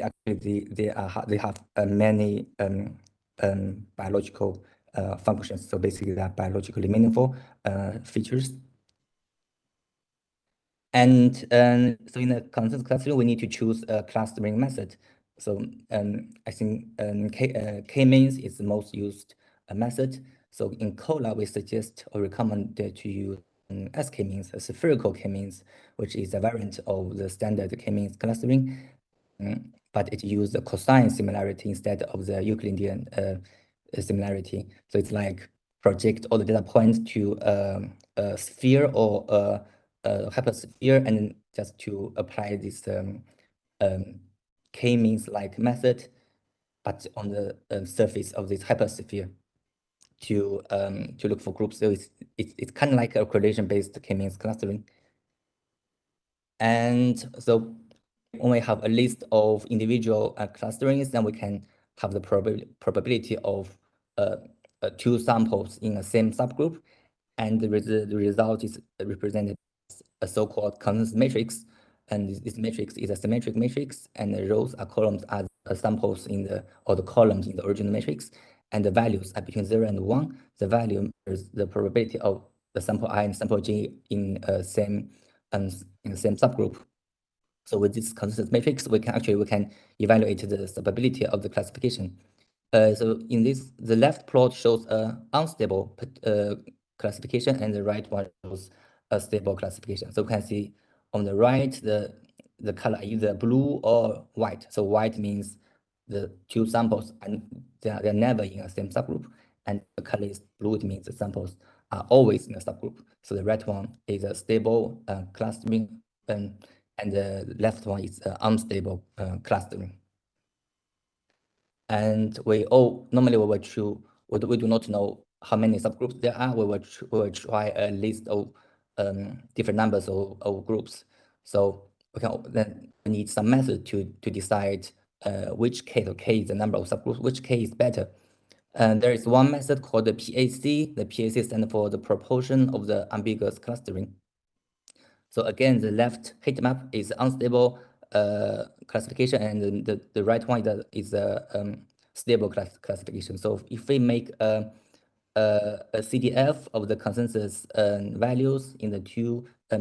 actually they are they have uh, many um, um, biological uh, functions. So basically, they are biologically meaningful uh, features. And um, so in the consensus clustering, we need to choose a clustering method. So um, I think um, uh, K-means is the most used uh, method. So in COLA, we suggest or recommend to use um, SK-means, a spherical K-means, which is a variant of the standard K-means clustering, um, but it used the cosine similarity instead of the Euclidean uh, similarity. So it's like project all the data points to um, a sphere or a, a hypersphere and just to apply this um, um, k-means like method, but on the uh, surface of this hypersphere to um, to look for groups. So it's it's, it's kind of like a correlation-based k-means clustering. And so when we have a list of individual uh, clusterings, then we can have the prob probability of uh, uh, two samples in the same subgroup, and the, res the result is represented as a so-called consensus matrix. And this, this, matrix is a symmetric matrix, and the rows are columns are samples in the or the columns in the original matrix, and the values are between zero and one. The value is the probability of the sample i and sample j in a same um, in the same subgroup. So with this consensus matrix, we can actually we can evaluate the stability of the classification. Uh, so in this, the left plot shows a unstable uh, classification, and the right one shows a stable classification. So we can see on the right, the the color either blue or white. So white means the two samples and they are, they are never in the same subgroup, and the color is blue. It means the samples are always in a subgroup. So the right one is a stable uh, clustering, and and the left one is uh, unstable uh, clustering. And we all normally we will choose, we, we do not know how many subgroups there are. We will, we will try a list of um, different numbers of, of groups. So we can then need some method to to decide uh, which k, the k is the number of subgroups, which k is better. And there is one method called the PAC. The PAC stands for the proportion of the ambiguous clustering. So again, the left heat map is unstable uh, classification, and the, the right one is a, um, stable class classification. So if we make a, a, a CDF of the consensus uh, values in the two uh,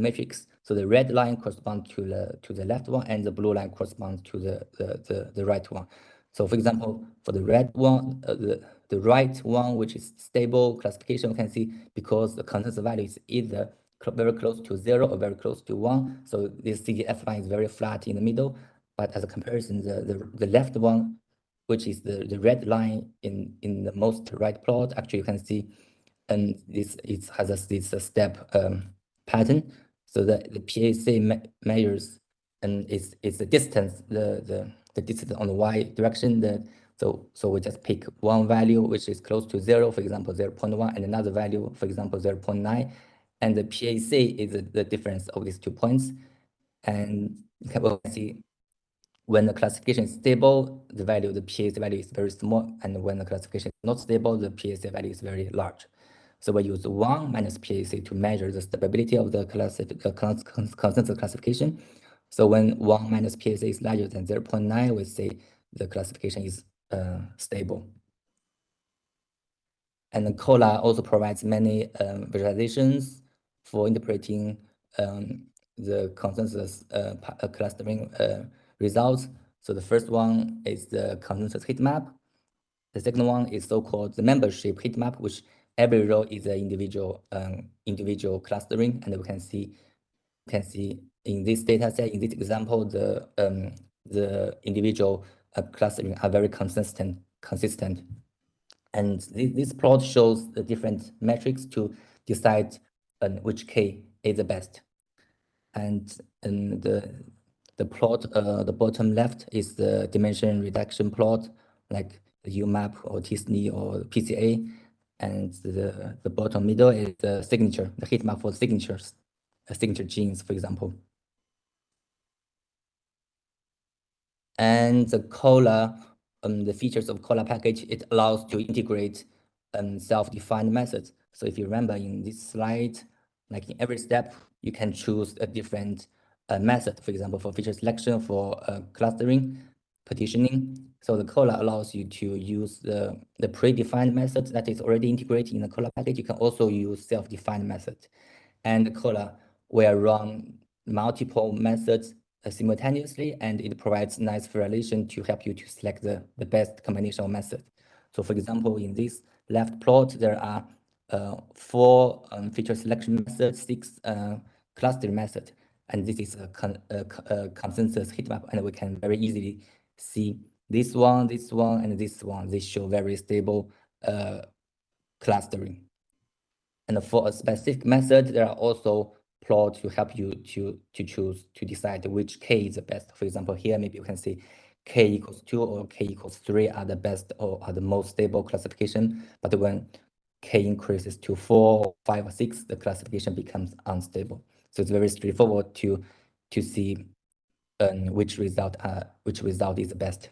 so the red line corresponds to the to the left one, and the blue line corresponds to the the the, the right one. So for example, for the red one, uh, the the right one, which is stable classification, you can see because the consensus value is either very close to zero or very close to one. So this CDF line is very flat in the middle. But as a comparison, the, the, the left one, which is the, the red line in, in the most right plot, actually you can see and this it has a, this step um, pattern. So the, the PAC me measures and it's it's the distance, the, the, the distance on the y direction. The, so so we just pick one value which is close to zero, for example, 0 0.1, and another value, for example, 0 0.9 and the PAC is the difference of these two points. And you can see when the classification is stable, the value, the PAC value is very small. And when the classification is not stable, the PAC value is very large. So we use 1 minus PAC to measure the stability of the uh, consensus classification. So when 1 minus PAC is larger than 0 0.9, we say the classification is uh, stable. And COLA also provides many um, visualizations for interpreting um, the consensus uh, clustering uh, results. So the first one is the consensus heat map. The second one is so-called the membership heat map, which every row is an individual um, individual clustering, and we can see can see in this data set, in this example, the um, the individual uh, clustering are very consistent consistent. And this, this plot shows the different metrics to decide and which k is the best. And, and the the plot, uh, the bottom left is the dimension reduction plot, like the UMAP or t-SNE or PCA. And the, the bottom middle is the signature, the heat map for signatures, uh, signature genes, for example. And the COLA, um, the features of COLA package, it allows to integrate um, self-defined methods. So if you remember in this slide, like in every step, you can choose a different uh, method, for example, for feature selection, for uh, clustering. partitioning. So the COLA allows you to use the, the predefined method that is already integrated in the COLA package. You can also use self-defined method. And COLA will run multiple methods uh, simultaneously, and it provides nice correlation to help you to select the, the best combination of methods. So for example, in this left plot, there are four um, feature selection method, six uh, cluster method, and this is a, con a, a consensus heat map, and we can very easily see this one, this one, and this one. They show very stable uh, clustering. And for a specific method, there are also plot to help you to, to choose, to decide which k is the best. For example, here, maybe you can see k equals 2 or k equals 3 are the best or are the most stable classification. But when k increases to 4, 5, or 6, the classification becomes unstable. So it's very straightforward to, to see um, which result uh, which result is the best.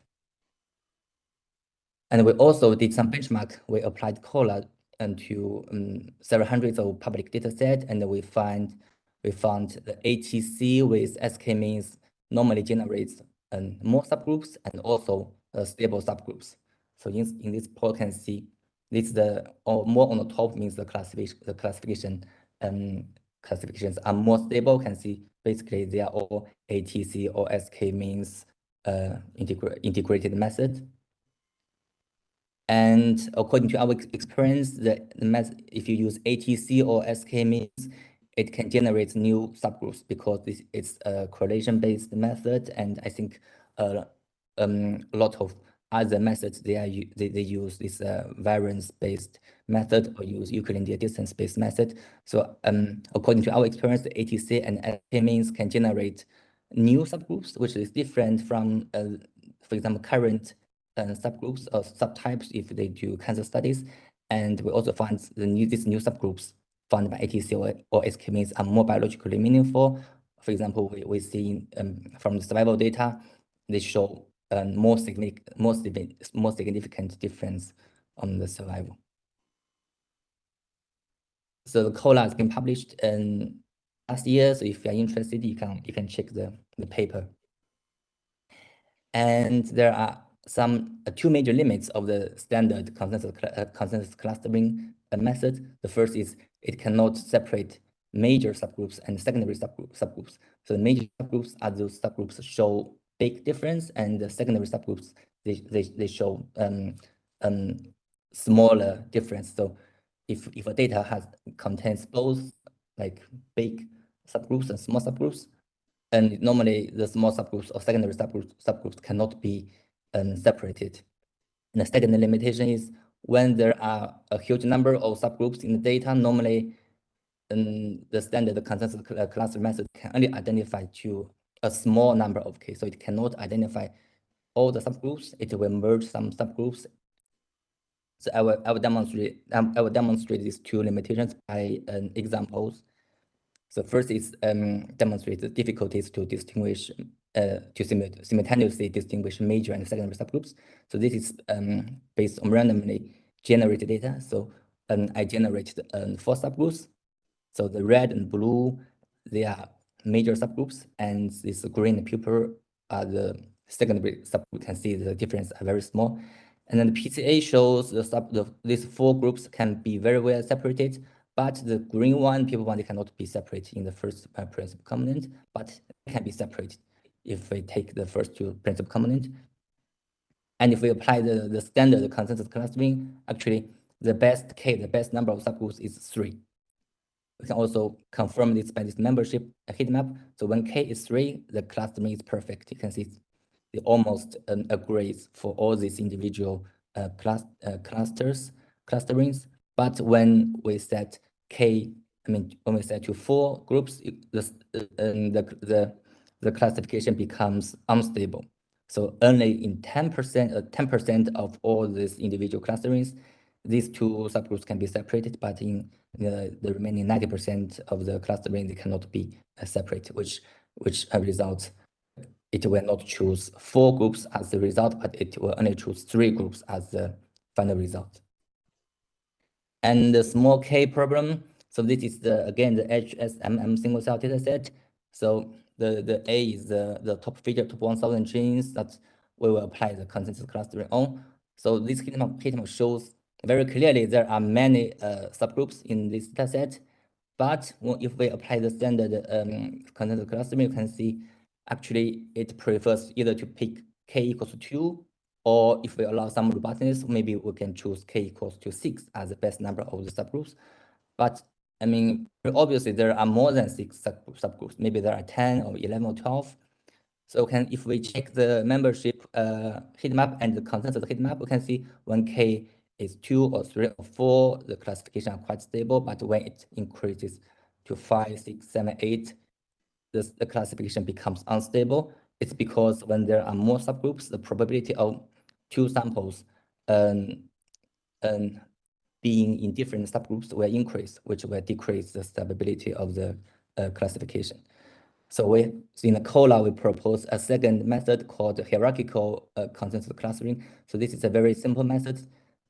And we also did some benchmark. We applied COLA into um, several hundreds of public data set, and we find we found the ATC with SK means normally generates um, more subgroups and also uh, stable subgroups. So in, in this plot, can see this the or more on the top means the classification the classification um, classifications are more stable. Can see basically they are all ATC or SK means uh, integra integrated method. And according to our experience, the, the method, if you use ATC or SK means, it can generate new subgroups because this is a correlation-based method. And I think uh, um, a lot of other methods they are they, they use this uh, variance-based method or use Euclidean distance-based method. So um, according to our experience, the ATC and means can generate new subgroups, which is different from, uh, for example, current uh, subgroups or subtypes if they do cancer studies. And we also find the new these new subgroups found by ATC or, or SK means are more biologically meaningful. For example, we, we see um, from the survival data, they show um, more, significant, more significant difference on the survival. So the COLA has been published in last year. So if you're interested, you can you can check the, the paper. And there are some uh, two major limits of the standard consensus, uh, consensus clustering uh, method. The first is it cannot separate major subgroups and secondary subgroup, subgroups. So the major subgroups are those subgroups show big difference, and the secondary subgroups they they, they show um, um, smaller difference. So if if a data has contains both like big subgroups and small subgroups, and normally the small subgroups or secondary subgroups subgroups cannot be um, separated. And the second limitation is when there are a huge number of subgroups in the data, normally um, the standard consensus cluster method can only identify to a small number of cases. So it cannot identify all the subgroups. It will merge some subgroups. So I will, I will demonstrate um, I will demonstrate these two limitations by um, examples. So first is um, demonstrate the difficulties to distinguish uh, to simultaneously distinguish major and secondary subgroups. So this is um, based on randomly generated data. So um, I generated um, four subgroups. So the red and blue, they are major subgroups, and this green purple are the secondary subgroup. You can see the difference are very small. And then the PCA shows the sub the, these four groups can be very well separated, but the green one, people one, they cannot be separated in the first uh, principal component, but can be separated if we take the first two principal component. And if we apply the, the standard consensus clustering, actually the best K, the best number of subgroups is three. We can also confirm this by this membership heat map. So when K is three, the clustering is perfect. You can see it almost um, agrees for all these individual uh, uh, clusters, clusterings. But when we set K, I mean, when we set to four groups, the, uh, the, the the classification becomes unstable. So only in 10% uh, 10% of all these individual clusterings, these two subgroups can be separated, but in the, the remaining 90% of the clustering, they cannot be uh, separate, which which uh, results it will not choose four groups as the result, but it will only choose three groups as the final result. And the small k problem, so this is the again the HSMM single cell data set. So the, the A is the, the top feature, top 1000 genes that we will apply the consensus clustering on. So this heat map, heat map shows very clearly there are many uh, subgroups in this dataset. But if we apply the standard um, consensus clustering, you can see actually it prefers either to pick k equals to 2, or if we allow some robustness, maybe we can choose k equals to 6 as the best number of the subgroups. But I mean, obviously there are more than six subgroups. Maybe there are 10 or 11 or 12. So can if we check the membership uh, heat map and the consensus heat map, we can see when k is 2 or 3 or 4, the classification are quite stable. But when it increases to 5, 6, 7, 8, this, the classification becomes unstable. It's because when there are more subgroups, the probability of two samples um, um, being in different subgroups will increase, which will decrease the stability of the uh, classification. So we so in the COLA, we propose a second method called hierarchical uh, consensus clustering. So this is a very simple method.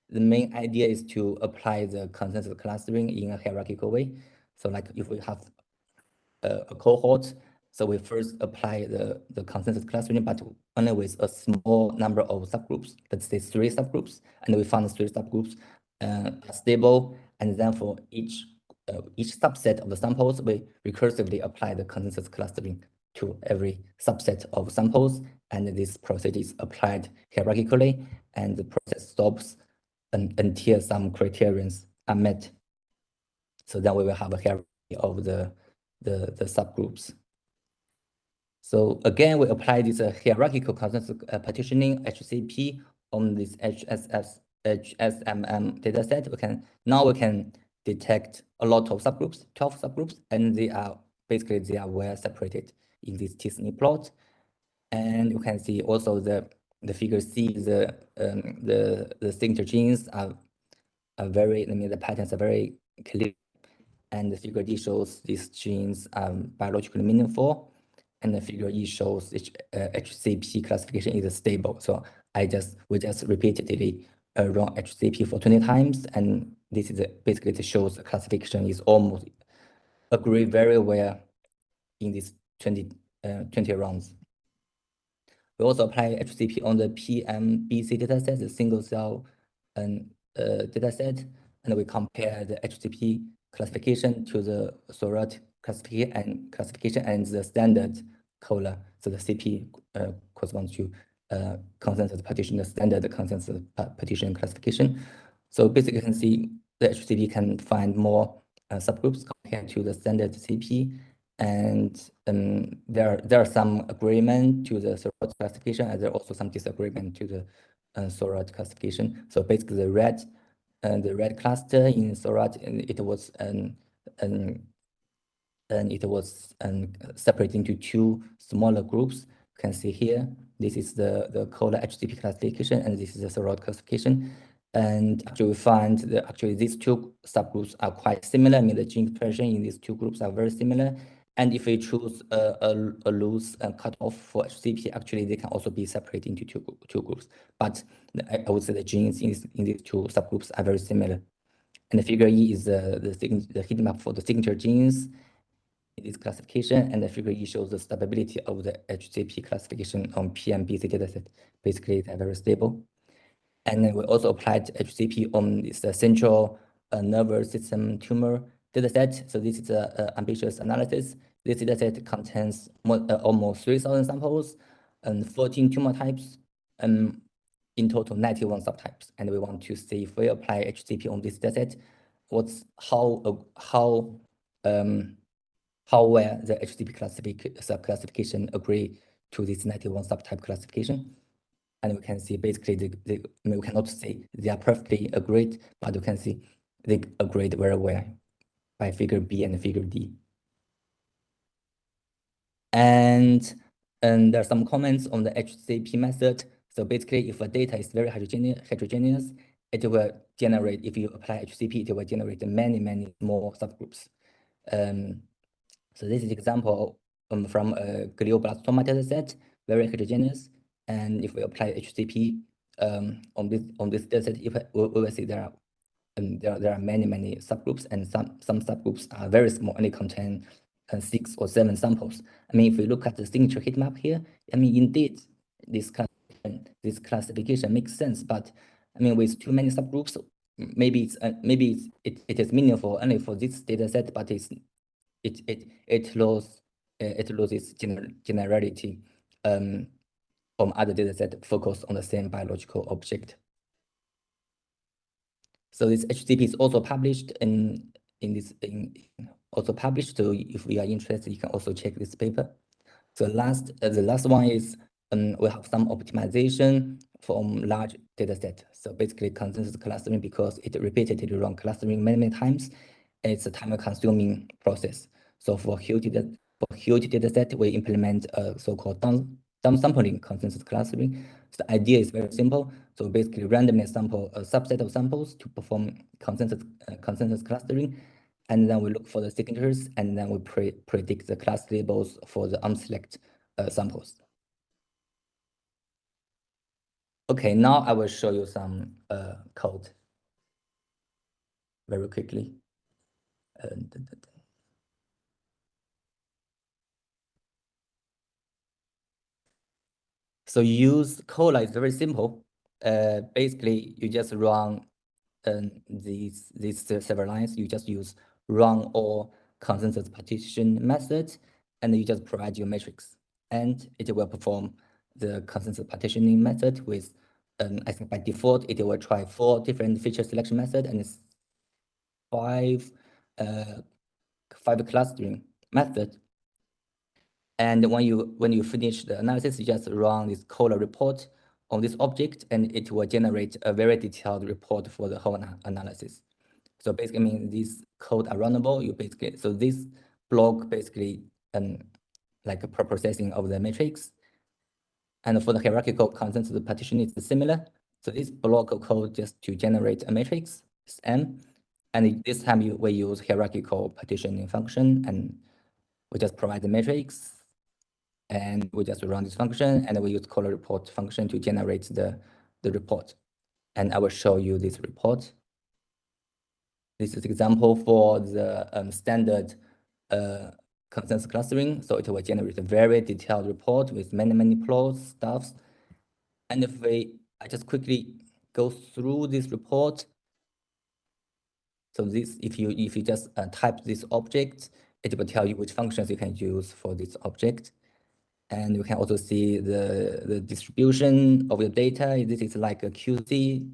The main idea is to apply the consensus clustering in a hierarchical way. So like if we have a, a cohort, so we first apply the, the consensus clustering, but only with a small number of subgroups, let's say three subgroups, and we found three subgroups uh, stable, and then for each uh, each subset of the samples, we recursively apply the consensus clustering to every subset of samples, and this process is applied hierarchically, and the process stops until some criterions are met. So then we will have a hierarchy of the, the, the subgroups. So again, we apply this uh, hierarchical consensus uh, partitioning HCP on this HSS, HSMM dataset. We can now we can detect a lot of subgroups, 12 subgroups, and they are basically they are well separated in this t-SNE plot. And you can see also the the figure C, the um, the the signature genes are are very. I mean, the patterns are very clear, and the figure D shows these genes are biologically meaningful and the figure E shows H, uh, HCP classification is stable. So I just we just repeatedly uh, run HCP for 20 times, and this is a, basically it shows the classification is almost agree very well in these 20 uh, 20 rounds. We also apply HCP on the PMBC dataset, the single cell and uh, dataset, and we compare the HCP classification to the Seurat classification and classification and the standard COLA. So the CP uh, corresponds to uh, consensus partition, the standard consensus partition classification. So basically, you can see the HCP can find more uh, subgroups compared to the standard CP. And um, there, there are some agreement to the Seurat classification, and there are also some disagreement to the uh, Seurat classification. So basically, the red, uh, the red cluster in Seurat, it was an, an and it was um, separated into two smaller groups. You can see here, this is the, the COLA HCP classification, and this is the Seurat classification. And actually, we find that actually these two subgroups are quite similar. I mean, the gene expression in these two groups are very similar. And if we choose a, a, a loose uh, cutoff for HCP, actually, they can also be separated into two, two groups. But I, I would say the genes in, in these two subgroups are very similar. And the figure E is uh, the, the heat map for the signature genes in this classification, and the figure E shows the stability of the HCP classification on PMBC dataset. Basically, they're very stable. And then we also applied HCP on this uh, central uh, nervous system tumor dataset. So this is an ambitious analysis. This dataset contains more, uh, almost 3,000 samples and 14 tumor types, and um, in total 91 subtypes. And we want to see if we apply HCP on this dataset, what's how uh, how um, how well the HCP classific subclassification agree to this 91 subtype classification. And we can see basically, the, the, I mean, we cannot say they are perfectly agreed, but you can see they agreed very well by figure B and figure D. And, and there are some comments on the HCP method. So basically, if a data is very heterogeneous, it will generate, if you apply HCP, it will generate many, many more subgroups. Um, so this is example um, from a glioblastoma dataset, very heterogeneous. And if we apply HCP um, on this on this dataset, if we, we will see there are um, there, there are many many subgroups, and some some subgroups are very small, only contain uh, six or seven samples. I mean, if we look at the signature heat map here, I mean, indeed, this classification this classification makes sense. But I mean, with too many subgroups, maybe it's uh, maybe it's, it, it is meaningful only for this data set, but it's it it it loses uh, it loses gener generality um, from other data set focused on the same biological object. So this HCP is also published in in this in also published. So if we are interested, you can also check this paper. So last uh, the last one is um, we have some optimization from large data set. So basically consensus clustering because it repeatedly run clustering many, many times. It's a time consuming process. So for huge data, for huge data set, we implement a so-called downsampling consensus clustering. So the idea is very simple. So basically randomly sample a subset of samples to perform consensus, uh, consensus clustering. And then we look for the signatures and then we pre predict the class labels for the unselect uh, samples. Okay, now I will show you some uh, code very quickly. So use Cola is very simple. Uh, basically, you just run um, these these several lines. You just use run all consensus partition method, and you just provide your matrix, and it will perform the consensus partitioning method with, um, I think by default, it will try four different feature selection method and five, uh, five clustering method. And when you when you finish the analysis, you just run this Cola report on this object, and it will generate a very detailed report for the whole analysis. So basically, I mean, these code are runnable. You basically so this block basically um like a processing of the matrix, and for the hierarchical consensus the partition, it's similar. So this block of code just to generate a matrix, M. And this time you, we use hierarchical partitioning function and we just provide the matrix and we just run this function and we use Cola report function to generate the, the report. And I will show you this report. This is example for the um, standard uh, consensus clustering. So it will generate a very detailed report with many, many plots, stuffs. And if we, I just quickly go through this report. So this, if you if you just uh, type this object, it will tell you which functions you can use for this object. And you can also see the, the distribution of your data. This is like a QC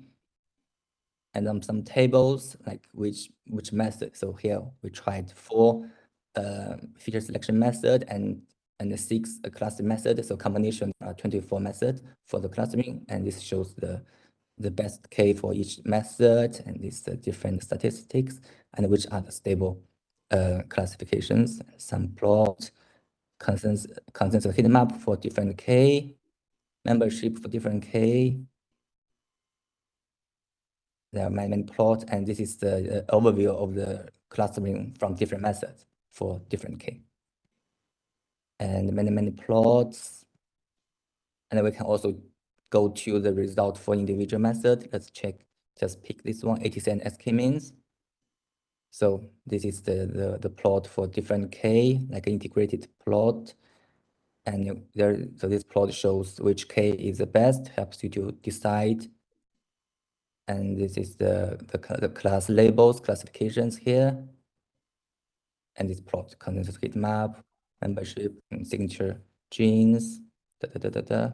and then some tables, like which which method. So here we tried four uh, feature selection method and and the six uh, cluster method. So combination uh, 24 method for the clustering, and this shows the the best K for each method and these uh, different statistics and which are the stable uh, classifications, some plot, consensus, consensus heat map for different K, membership for different K. There are many, many plots, and this is the uh, overview of the clustering from different methods for different K. And many, many plots. And then we can also go to the result for individual method. Let's check, just pick this one, ATC and SK means. So this is the, the, the plot for different K, like an integrated plot. And there, so this plot shows which K is the best, helps you to decide. And this is the, the, the class labels, classifications here and this plot consensus heat map, membership, and signature genes, da da da da da.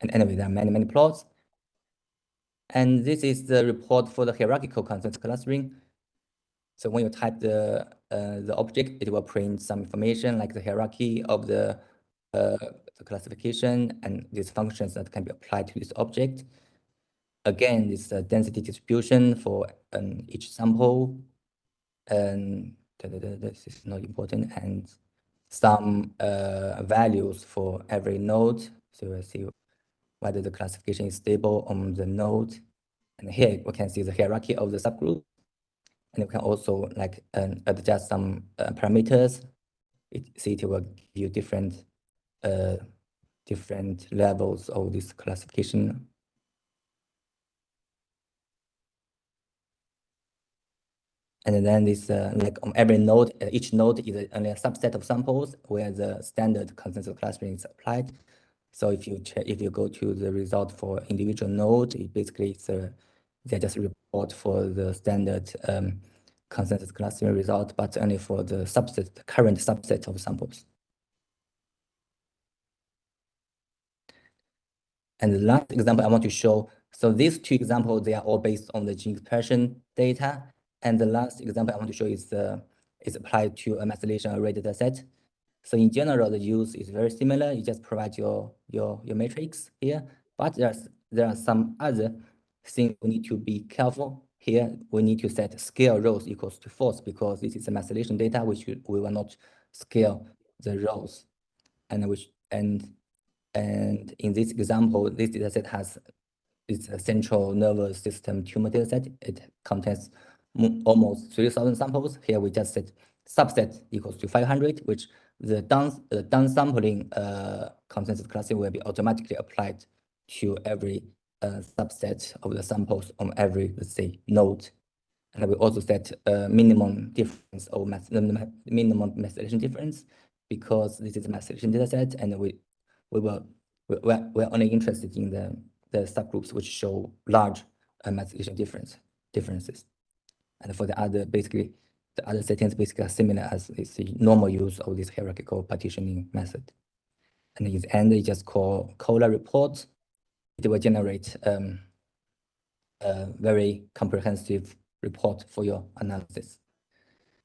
And anyway, there are many, many plots. And this is the report for the hierarchical consensus clustering. So when you type the uh, the object, it will print some information like the hierarchy of the, uh, the classification and these functions that can be applied to this object. Again, this uh, density distribution for um, each sample and this is not important and some uh, values for every node. So we'll see whether the classification is stable on the node. And here we can see the hierarchy of the subgroup. And we can also like um, adjust some uh, parameters. It, see it will give you different uh, different levels of this classification And then this uh, like on every node, uh, each node is only a subset of samples where the standard consensus clustering is applied. So if you if you go to the result for individual node, it basically it's a, they just report for the standard um, consensus clustering result, but only for the subset, the current subset of samples. And the last example I want to show, so these two examples, they are all based on the gene expression data. And the last example I want to show is, uh, is applied to a methylation array data set. So in general, the use is very similar. You just provide your, your, your matrix here, but there's, there are some other things we need to be careful. Here, we need to set scale rows equals to false because this is a methylation data, which we will not scale the rows. And which and and in this example, this dataset has it's a central nervous system tumor dataset. It contains almost 3,000 samples. Here we just set subset equals to 500, which the down the downsampling uh, consensus clustering will be automatically applied to every uh, subset of the samples on every, let's say, node. And we also set a minimum difference or minimum methylation difference because this is a methylation dataset, and we we will we're, we're only interested in the the subgroups which show large uh, methylation difference differences. And for the other, basically, the other settings basically are similar as the normal use of this hierarchical partitioning method. And in the end, you just call COLA report. It will generate um, a very comprehensive report for your analysis.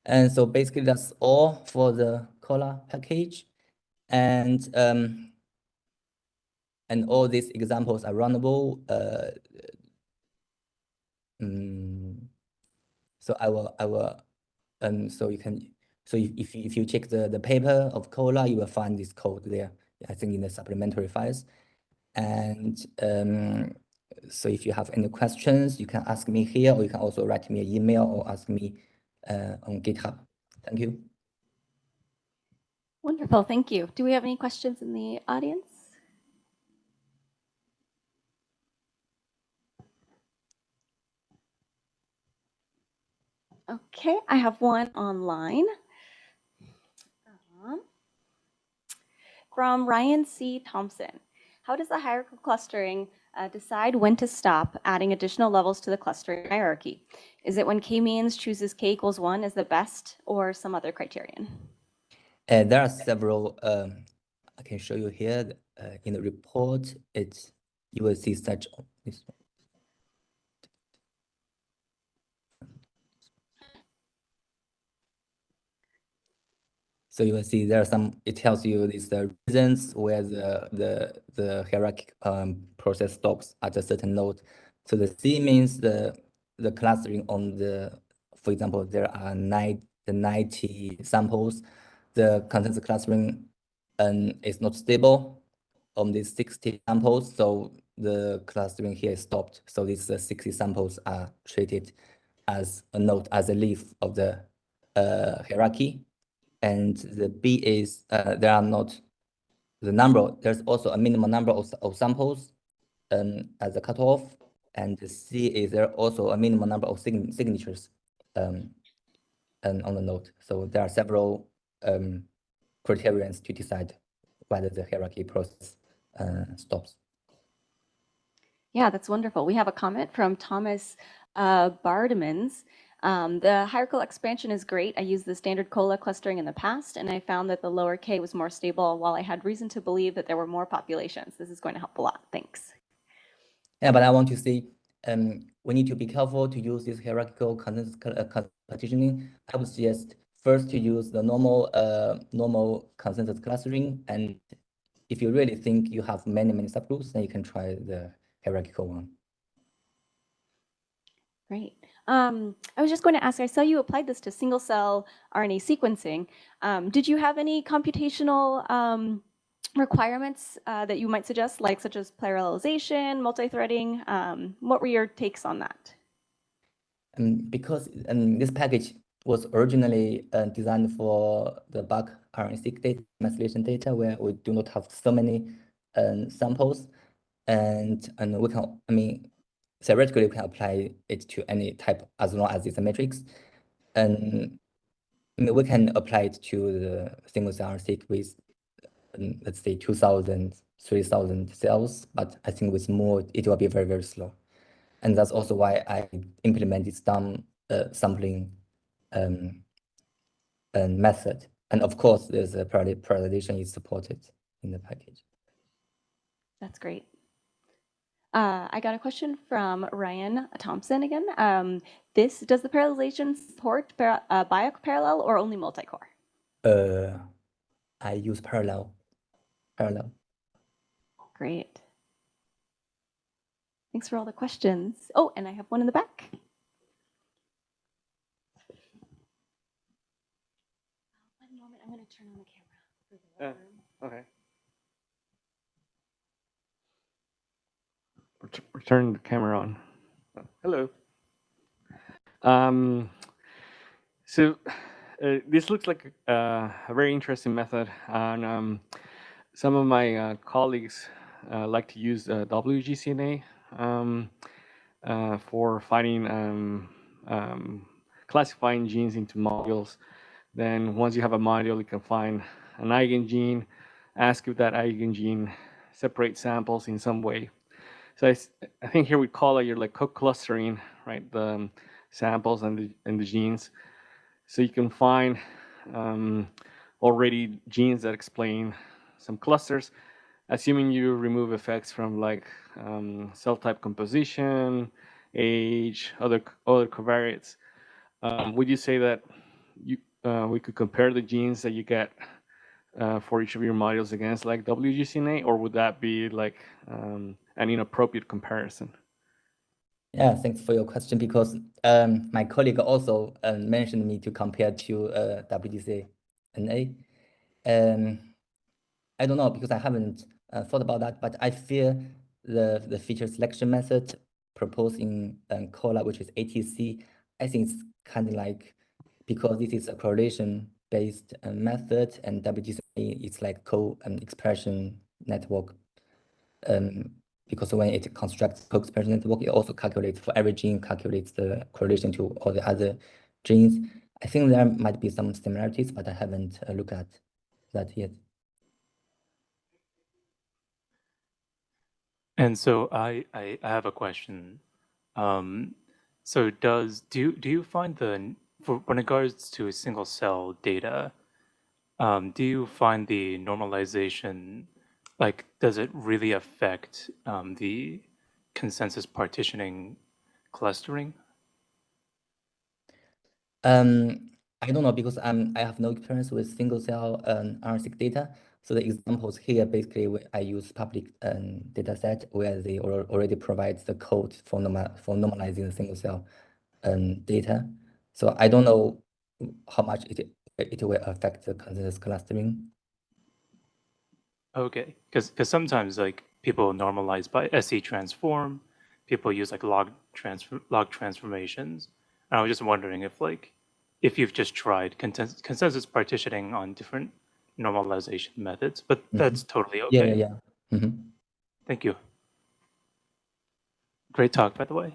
And so basically that's all for the COLA package. And um, and all these examples are runnable. Uh, um, so I will I will um, so you can, so if, if, if you check the, the paper of COLA, you will find this code there, I think in the supplementary files. And um, so if you have any questions, you can ask me here, or you can also write me an email or ask me uh, on GitHub. Thank you. Wonderful, thank you. Do we have any questions in the audience? Okay, I have one online. Um, from Ryan C. Thompson. How does the hierarchical clustering uh, decide when to stop adding additional levels to the clustering hierarchy? Is it when k-means chooses k equals 1 as the best or some other criterion? Uh, there are several, um, I can show you here uh, in the report, it's, you will see such, this one. So you will see there are some, it tells you these the reasons where the, the, the hierarchic um, process stops at a certain node. So the C means the, the clustering on the, for example, there are nine, the 90 samples, the consensus clustering um, is not stable on these 60 samples. So the clustering here is stopped. So these uh, 60 samples are treated as a node, as a leaf of the uh, hierarchy and the B is uh, there are not the number, there's also a minimum number of, of samples um, as a cutoff, and the C is there also a minimum number of sign signatures um, and on the node. So there are several um, criterions to decide whether the hierarchy process uh, stops. Yeah, that's wonderful. We have a comment from Thomas uh, Bardemans. Um, the hierarchical expansion is great. I used the standard COLA clustering in the past, and I found that the lower K was more stable while I had reason to believe that there were more populations. This is going to help a lot. Thanks. Yeah, but I want to say um, we need to be careful to use this hierarchical consensus uh, partitioning. I would suggest first to use the normal uh, normal consensus clustering. And if you really think you have many, many subgroups, then you can try the hierarchical one. Great. Um, I was just going to ask, I saw you applied this to single cell RNA sequencing. Um, did you have any computational um, requirements uh, that you might suggest, like such as parallelization, multi-threading? Um, what were your takes on that? Um, because um, this package was originally uh, designed for the bulk RNA-seq data, methylation data, where we do not have so many samples. And, and we can, I mean, theoretically you can apply it to any type as long as it's a matrix. And we can apply it to the single cell seq with, let's say, 2000 3,000 cells, but I think with more, it will be very, very slow. And that's also why I implemented some uh, sampling um, and method. And of course, there's a parallelization is supported in the package. That's great. Uh, I got a question from Ryan Thompson again. Um, this does the parallelization support para, uh, BiocParallel or only multi-core? Uh, I use parallel. Parallel. Great. Thanks for all the questions. Oh, and I have one in the back. One moment, I'm going to turn on the camera for the uh, Okay. Turn the camera on. Hello. Um, so uh, this looks like a, a, very interesting method, and um, some of my uh, colleagues uh, like to use uh, WGCNA um, uh, for finding um, um, classifying genes into modules. Then once you have a module, you can find an eigen gene, ask if that eigen gene separates samples in some way. So I, I think here we call it your like co-clustering, right? The um, samples and the, and the genes. So you can find um, already genes that explain some clusters, assuming you remove effects from like um, cell type composition, age, other other covariates. Um, would you say that you uh, we could compare the genes that you get uh, for each of your modules against like WGCNA, or would that be like um, an inappropriate comparison? Yeah, thanks for your question because um, my colleague also uh, mentioned me to compare to uh, WGCNA. Um, I don't know because I haven't uh, thought about that, but I feel the the feature selection method proposed in um, COLA, which is ATC, I think it's kind of like because this is a correlation based uh, method and WGCNA it's like co-expression network. Um, because when it constructs co-expression network, it also calculates for every gene, calculates the correlation to all the other genes. I think there might be some similarities, but I haven't uh, looked at that yet. And so I, I, I have a question. Um, so does do you, do you find the for when it regards to single cell data, um, do you find the normalization like does it really affect um, the consensus partitioning clustering? Um, I don't know because I'm I have no experience with single cell um, RNA-seq data. So the examples here basically I use public um, data set where they already provide the code for normal for normalizing the single cell um, data. So I don't know how much it it will affect the consensus clustering. Okay, because because sometimes like people normalize by SCTransform, people use like log transfer log transformations. And I was just wondering if like if you've just tried consensus, consensus partitioning on different normalization methods, but mm -hmm. that's totally okay. Yeah, yeah, yeah. Mm -hmm. Thank you. Great talk, by the way.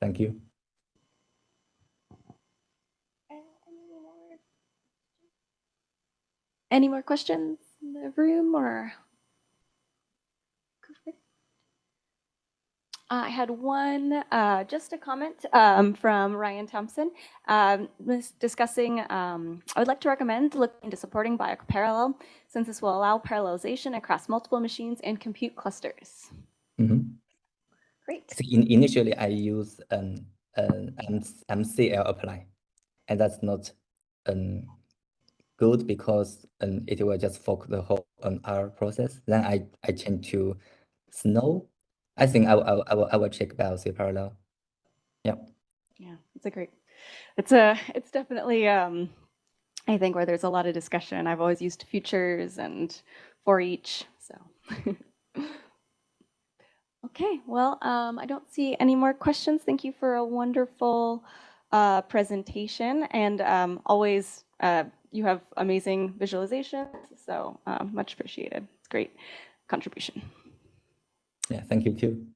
Thank you. Any more questions in the room or? I had one, uh, just a comment um, from Ryan Thompson um, discussing, um, I would like to recommend looking into supporting BiocParallel since this will allow parallelization across multiple machines and compute clusters. Mm -hmm. Great. In, initially, I use um, uh, mclapply, and that's not um, good because um, it will just fork the whole um, R process. Then I, I change to Snow. I think I, I, I, will, I will check BiocParallel. Yeah. Yeah, it's a great, it's a, it's definitely, um, I think where there's a lot of discussion. I've always used futures and for each, so. okay, well, um, I don't see any more questions. Thank you for a wonderful uh, presentation and um, always uh, you have amazing visualizations, so um, much appreciated. Great contribution. Yeah, thank you too.